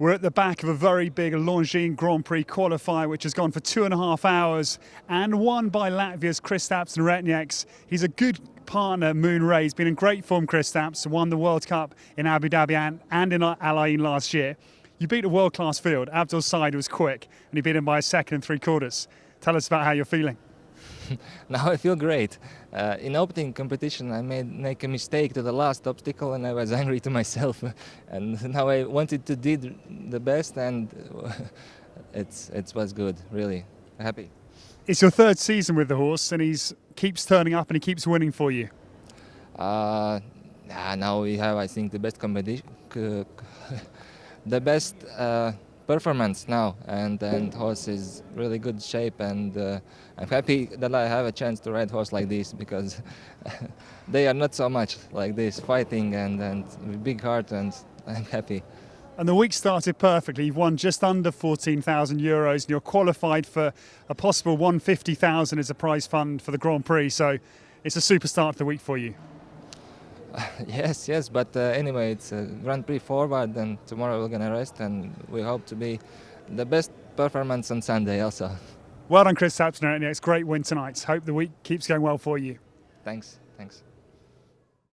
We're at the back of a very big Longines Grand Prix qualifier, which has gone for two and a half hours and won by Latvia's Kristaps Neretnieks. He's a good partner, Moon Ray. He's been in great form, Kristaps, won the World Cup in Abu Dhabi and, in Al Ain last year. You beat a world-class field. Abdel Said was quick, and he beat him by a second and three quarters. Tell us about how you're feeling. now I feel great. Uh, in opening competition, I made make a mistake to the last obstacle, and I was angry to myself. and now I wanted to did the best, and it's it was good. Really happy. It's your third season with the horse, and he's keeps turning up and he keeps winning for you. Uh, now we have, I think, the best competition, the best. Uh, performance now and and horse is really good shape and uh, I'm happy that I have a chance to ride horse like this because they are not so much like this fighting and and big heart and I'm happy. And the week started perfectly. You've won just under 14,000 euros and you're qualified for a possible 150,000 as a prize fund for the Grand Prix. So it's a super start to the week for you. yes, yes, but uh, anyway, it's a Grand Prix forward, and tomorrow we're gonna rest, and we hope to be the best performance on Sunday also. Well done, Chris Tapsner. It's great win tonight. Hope the week keeps going well for you. Thanks, thanks.